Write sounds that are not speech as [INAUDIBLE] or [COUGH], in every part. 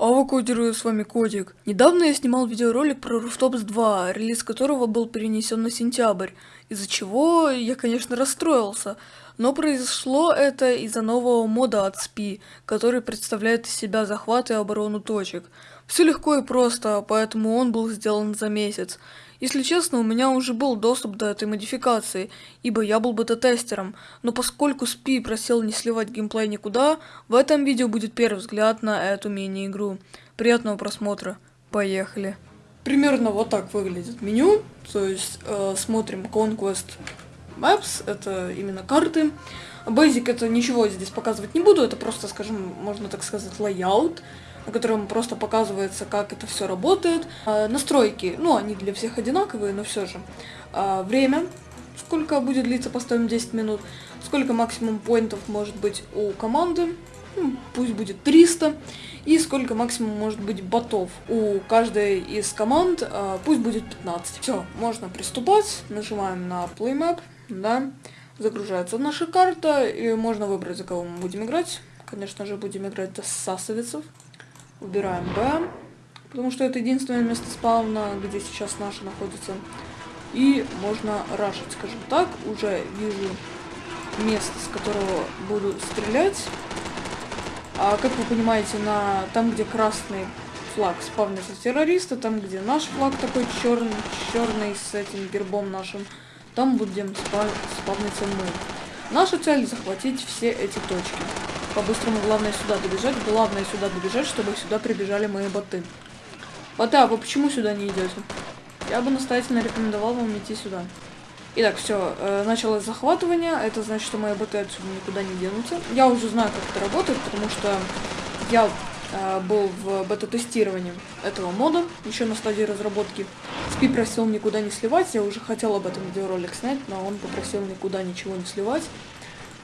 Авокодеры, с вами Кодик. Недавно я снимал видеоролик про Rooftops 2, релиз которого был перенесен на сентябрь, из-за чего я, конечно, расстроился. Но произошло это из-за нового мода от SPI, который представляет из себя захват и оборону точек. Все легко и просто, поэтому он был сделан за месяц. Если честно, у меня уже был доступ до этой модификации, ибо я был бета-тестером, но поскольку SPI просил не сливать геймплей никуда, в этом видео будет первый взгляд на эту мини-игру. Приятного просмотра. Поехали. Примерно вот так выглядит меню, то есть э, смотрим Conquest Maps, это именно карты. Basic это ничего здесь показывать не буду, это просто, скажем, можно так сказать, layout, на котором просто показывается, как это все работает. А, настройки, ну, они для всех одинаковые, но все же. А, время, сколько будет длиться, поставим 10 минут. Сколько максимум поинтов может быть у команды, ну, пусть будет 300. И сколько максимум может быть ботов у каждой из команд, а, пусть будет 15. Все, можно приступать. Нажимаем на Play Map да, загружается наша карта, и можно выбрать, за кого мы будем играть. Конечно же, будем играть за сасовицев. Выбираем Б, потому что это единственное место спавна, где сейчас наша находится. И можно рашить, скажем так. Уже вижу место, с которого буду стрелять. А как вы понимаете, на там, где красный флаг спавнится террориста, там, где наш флаг такой черный, черный с этим гербом нашим, там будем спав спавниться мы. Наша цель захватить все эти точки. По-быстрому главное сюда добежать. Главное сюда добежать, чтобы сюда прибежали мои боты. Боты, а вы почему сюда не идете? Я бы настоятельно рекомендовал вам идти сюда. Итак, все, э, началось захватывание. Это значит, что мои боты отсюда никуда не денутся. Я уже знаю, как это работает, потому что я э, был в бета-тестировании этого мода, еще на стадии разработки. Спи просил никуда не сливать, я уже хотел об этом видеоролик снять, но он попросил никуда ничего не сливать.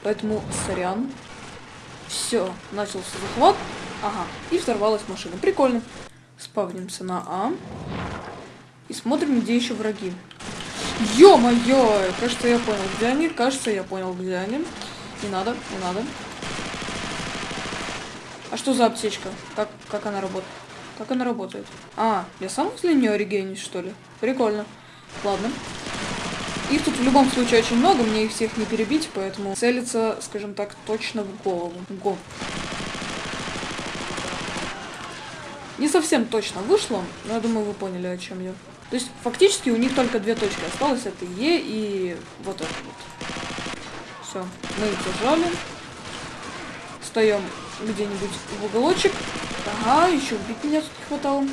Поэтому сорян. Все, начался захват. Ага, и взорвалась машина. Прикольно. Спавнимся на А. И смотрим, где еще враги. Ё-моё! Кажется, я понял, где они. Кажется, я понял, где они. Не надо, не надо. А что за аптечка? Как, как она работает? Как она работает? А, я сам возле нее регенюсь, что ли? Прикольно. Ладно. Их тут в любом случае очень много, мне их всех не перебить, поэтому целиться, скажем так, точно в голову. Го. Не совсем точно вышло, но я думаю, вы поняли, о чем я. То есть, фактически, у них только две точки осталось. Это Е и вот это вот. Все, мы их зажали. Встаем где-нибудь в уголочек. Ага, еще убить меня тут не хватало.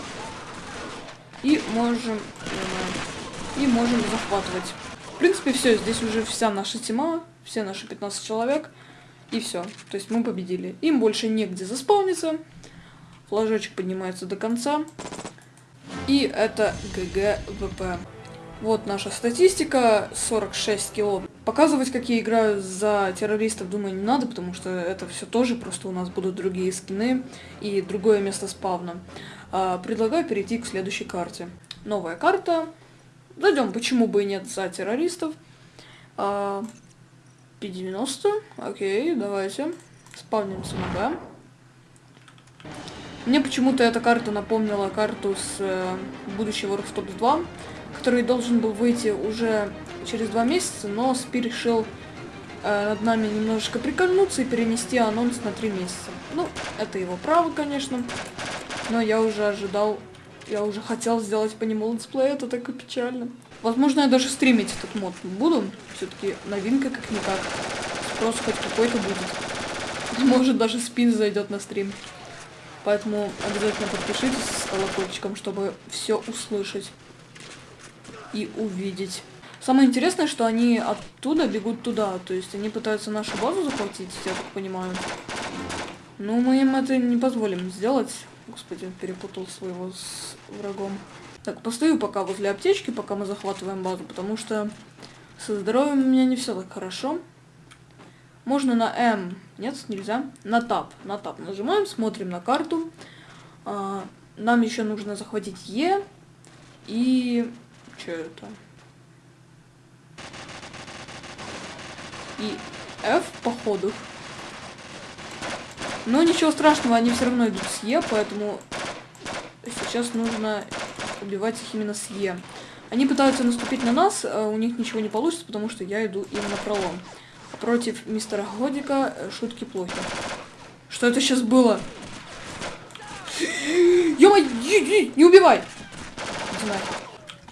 И можем... Э, и можем захватывать. В принципе, все. Здесь уже вся наша тьма. Все наши 15 человек. И все. То есть мы победили. Им больше негде заспавниться. Флажочек поднимается до конца. И это GG WP. Вот наша статистика, 46 киллов. Показывать, как я играю за террористов, думаю, не надо, потому что это все тоже, просто у нас будут другие скины и другое место спавна. А, предлагаю перейти к следующей карте. Новая карта. Зайдем, почему бы и нет, за террористов. А, P90, окей, давайте. Спавнимся Б. Мне почему-то эта карта напомнила карту с э, будущего Rooftops 2 который должен был выйти уже через два месяца, но Спи решил э, над нами немножечко прикольнуться и перенести анонс на три месяца. Ну, это его право, конечно, но я уже ожидал, я уже хотел сделать по нему летсплей, это так и печально. Возможно, я даже стримить этот мод буду, все-таки новинка как-никак, спрос хоть какой-то будет. [LAUGHS] Может, даже спин зайдет на стрим. Поэтому обязательно подпишитесь с колокольчиком, чтобы все услышать и увидеть. Самое интересное, что они оттуда бегут туда, то есть они пытаются нашу базу захватить, я так понимаю. Но мы им это не позволим сделать. Господи, перепутал своего с врагом. Так, постою пока возле аптечки, пока мы захватываем базу, потому что со здоровьем у меня не все так хорошо. Можно на М. Нет, нельзя. На тап. На тап нажимаем, смотрим на карту. А, нам еще нужно захватить Е. И что это? И F, походу. Но ничего страшного, они все равно идут с Е, поэтому сейчас нужно убивать их именно с Е. Они пытаются наступить на нас, а у них ничего не получится, потому что я иду им на пролом. Против мистера Годика э, шутки плохи. Что это сейчас было? [LAUGHS] ё не убивай!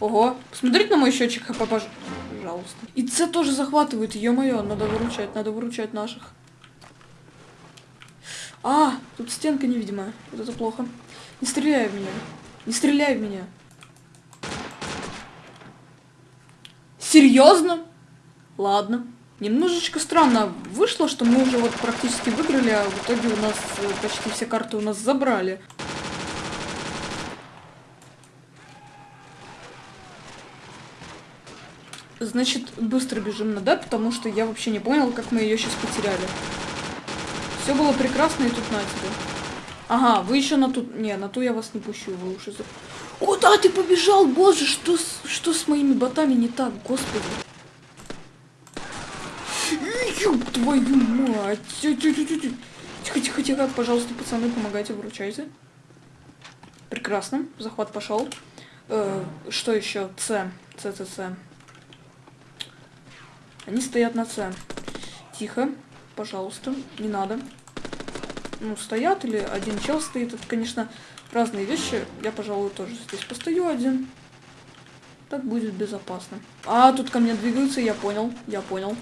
Ого, посмотрите на мой счетчик хп, пожалуйста. И С тоже захватывает, ё-моё, надо выручать, надо выручать наших. А, тут стенка невидимая, вот это плохо. Не стреляй в меня, не стреляй в меня. Серьезно? Ладно. Немножечко странно вышло, что мы уже вот практически выиграли, а в итоге у нас э, почти все карты у нас забрали. Значит, быстро бежим на Д, потому что я вообще не понял, как мы ее сейчас потеряли. Все было прекрасно, и тут на тебе. Ага, вы еще на ту... Не, на ту я вас не пущу, вы уже... За... Куда ты побежал, боже, что с, что с моими ботами не так, господи? Ёб твою мать! Тихо, тихо, тихо, пожалуйста, пацаны, помогайте, выручайте. Прекрасно, захват пошел. Э, что еще? С, С, С, С. Они стоят на С. Тихо, пожалуйста, не надо. Ну, стоят или один чел стоит. Это, конечно, разные вещи. Я, пожалуй, тоже здесь постою один. Так будет безопасно. А, тут ко мне двигаются, я понял, я понял.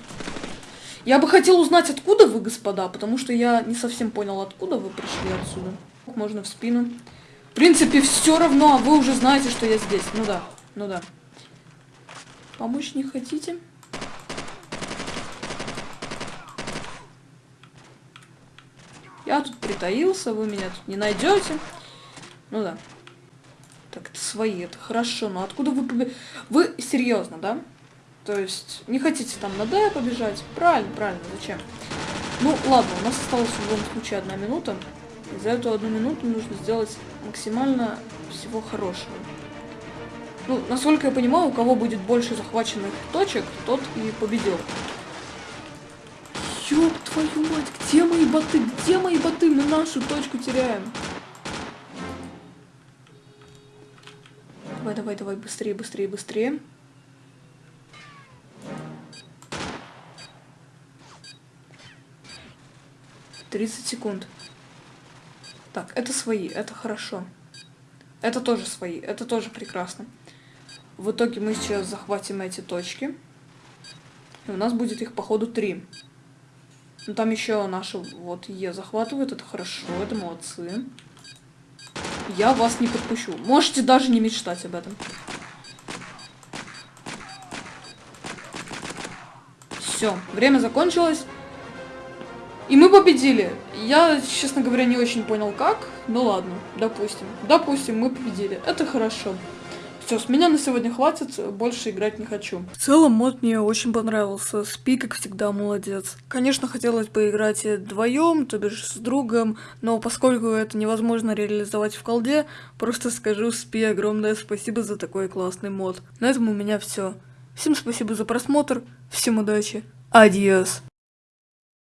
Я бы хотел узнать, откуда вы, господа, потому что я не совсем понял, откуда вы пришли отсюда. Можно в спину. В принципе, все равно, а вы уже знаете, что я здесь. Ну да, ну да. Помочь не хотите? Я тут притаился, вы меня тут не найдете. Ну да. Так, это свои, это хорошо, но откуда вы побе... Вы серьезно, да? То есть, не хотите там на Д побежать? Правильно, правильно, зачем? Ну, ладно, у нас осталась в любом случае одна минута. И за эту одну минуту нужно сделать максимально всего хорошего. Ну, насколько я понимаю, у кого будет больше захваченных точек, тот и победил. Ёб твою мать, где мои боты? Где мои боты? Мы нашу точку теряем. Давай, давай, давай, быстрее, быстрее, быстрее. Тридцать секунд. Так, это свои, это хорошо. Это тоже свои, это тоже прекрасно. В итоге мы сейчас захватим эти точки. И у нас будет их, походу, три. Ну, там еще наши вот Е захватывают, это хорошо, это молодцы. Я вас не подпущу. Можете даже не мечтать об этом. Все, время закончилось. И мы победили. Я, честно говоря, не очень понял как. Ну ладно, допустим. Допустим, мы победили. Это хорошо. Все, с меня на сегодня хватит, больше играть не хочу. В целом, мод мне очень понравился. Спи, как всегда, молодец. Конечно, хотелось бы играть вдвоем, то бишь с другом, но поскольку это невозможно реализовать в колде, просто скажу Спи огромное спасибо за такой классный мод. На этом у меня все. Всем спасибо за просмотр, всем удачи, адиос.